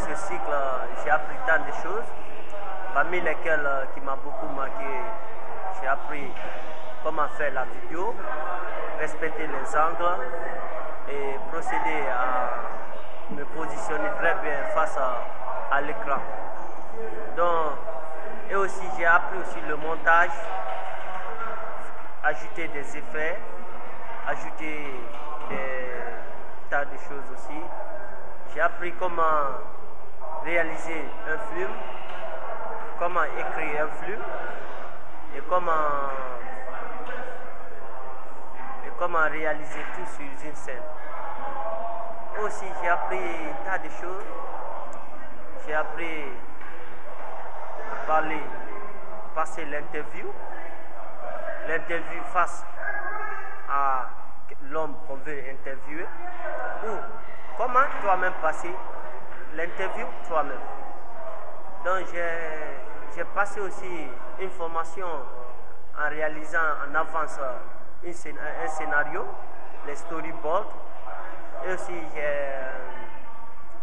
ce cycle, j'ai appris tant de choses, parmi lesquelles qui m'a beaucoup marqué, j'ai appris comment faire la vidéo, respecter les angles et procéder à me positionner très bien face à, à l'écran. Donc, et aussi j'ai appris aussi le montage, ajouter des effets, ajouter des tas de choses aussi. J'ai appris comment réaliser un film, comment écrire un film et comment, et comment réaliser tout sur une scène. Aussi, j'ai appris un tas de choses. J'ai appris à parler, passer l'interview, l'interview face à l'homme qu'on veut interviewer, ou comment toi-même passer l'interview toi-même. Donc j'ai passé aussi une formation en réalisant en avance un, un scénario, les storyboards, et aussi j'ai...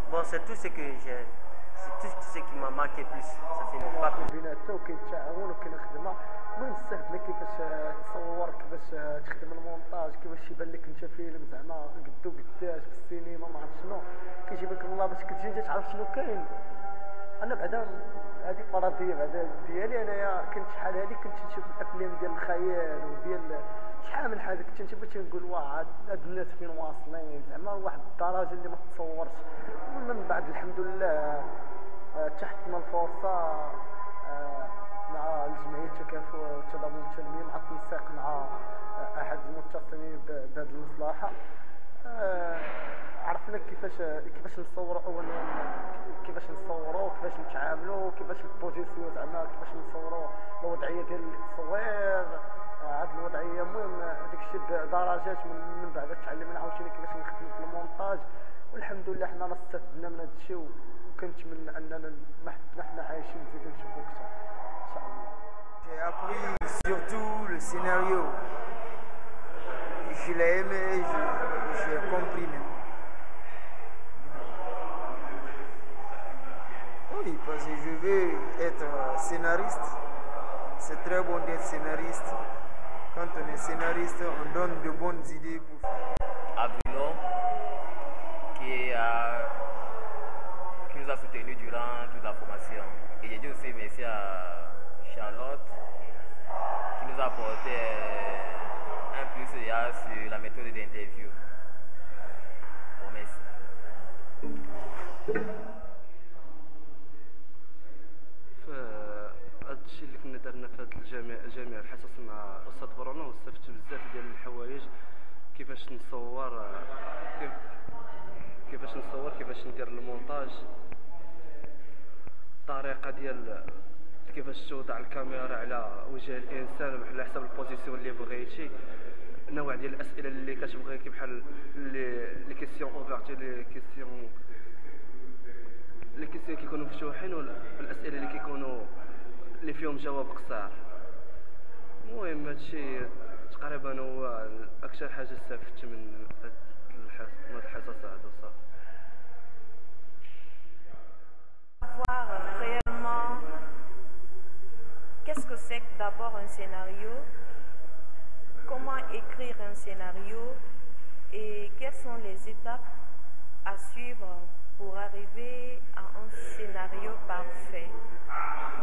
Bon, c'est tout ce que j'ai... M'a marqué plus. Ça finit pas. بيناتنا وكاين التعاون وكاين الخدمه المهم استفدنا كيفاش تصور كيفاش تخدم المونتاج كيفاش يبان لك انت فيلم زعما قدو قداش في السينما ما عرفت شنو كيجيب لك الله باش كتجي انت تعرف شنو كاين أنا بعدا هذه فرضيه بعدا ديالي أنايا كنت شحال هذه كنت نشوف الأفلام ديال الخيال وديال شحال من حاجة كنت نشوف تنقول واه هاد الناس فين واصلين زعما واحد الدرجه اللي ما تتصورش ومن بعد الحمد لله تحتنا الفرصة مع الجمعية التكافؤ والتضامن التنميه مع التنسيق مع أحد المتصلين بهذه المصلحة. عرفنا كيفاش كيفاش نصوروا أولا كيفاش نصوروا كيفاش نتعاملوا كيفاش البوزيسيون زعما كيفاش نصوروا الوضعية ديال التصوير. هاد الوضعية المهم هذاك الشيء بدرجات من, من بعد تعلمنا عاوتاني كيفاش نخدموا في المونتاج. والحمد لله حنا استفدنا من هذا الشيء وكنتمنى اننا ما حنا عايشين نزيدو نشوفوا اكثر ان شاء الله J'ai appris surtout le scénario. Je l'ai aimé, j'ai compris même. Oui, parce que je veux être scénariste. C'est très bon d'être scénariste. Quand on est scénariste, on donne de bonnes idées pour faire. Avilo, qui, a, qui soutenus durant toute la formation. Et j'ai dit aussi merci à Charlotte qui nous a apporté un plus sur la méthode d'interview. Bon, merci. هذا الشيء اللي كنا درنا في هذا الجامع جامع الحصص مع الاستاذ برونو واستفدت بزاف ديال الحوايج كيفاش نصور كيف كيفاش نصور كيفاش ندير المونتاج الطريقة ديال كيفاش توضع الكاميرا على وجه الإنسان على حسب البوزيسيون اللي بغيتي. نوع ديال الأسئلة اللي كتبغي كي بحال لي كيسيون اوفرتي لي كيسيون لي كيسيون كيكونوا مفتوحين والاسئله اللي كيكونوا اللي فيهم جواب قصير. المهم هادشي تقريبا هو أكثر حاجة استفدت من هاد الحصص هادو صافي. Voir réellement qu'est-ce que c'est d'abord un scénario, comment écrire un scénario et quelles sont les étapes à suivre pour arriver à un scénario parfait.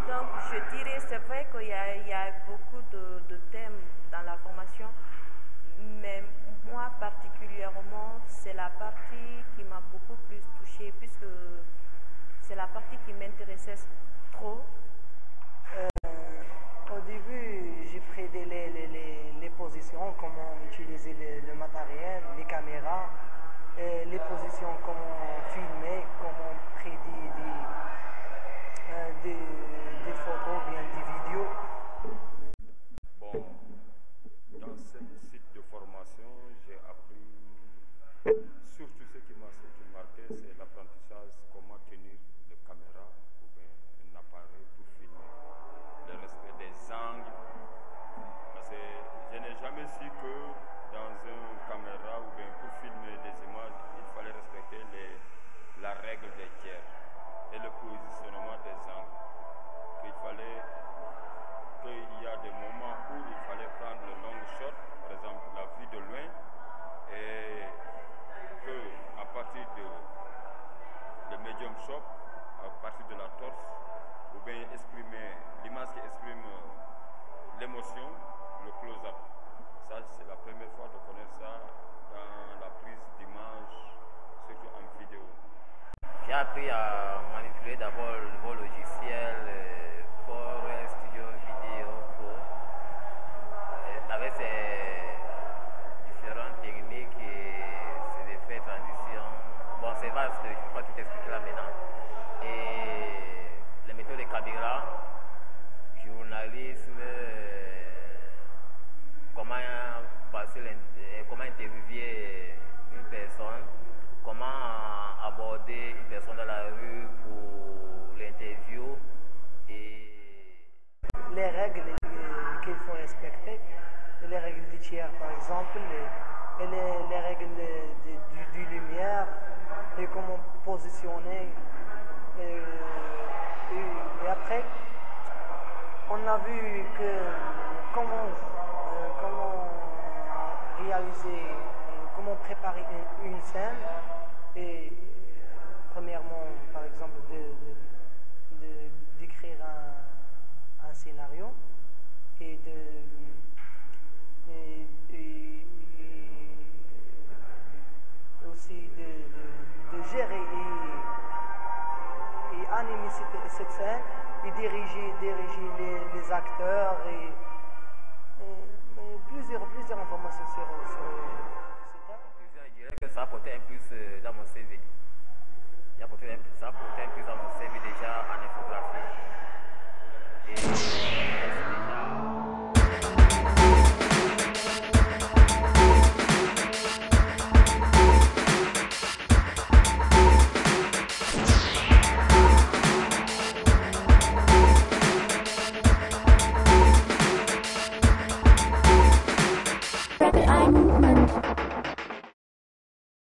Donc je dirais, c'est vrai qu'il y, y, a beaucoup de, de, thèmes dans la formation, mais moi particulièrement, c'est la partie qui m'a beaucoup plus touchée puisque c'est la partie qui m'intéressait trop. Comment positionner. Et, et- après, on a vu que comment, euh, comment réaliser, euh, comment préparer une, scène, et euh, premièrement, par exemple, de, de- de- d'écrire un, un scénario et de et, et- aussi de, gérer cette, scène et diriger, les, acteurs et, plusieurs, plusieurs informations sur, dirais que ça a un plus euh, dans mon CV.